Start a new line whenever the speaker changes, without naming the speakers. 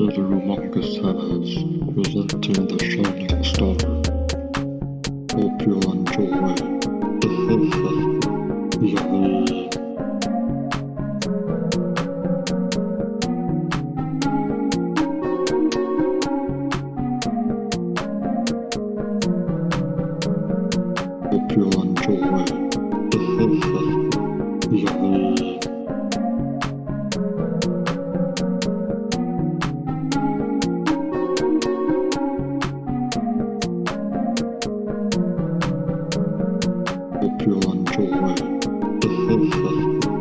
The humongous heavens presenting the shining star. Hope you enjoy. Yummy. Hope you enjoy. Yummy. はい。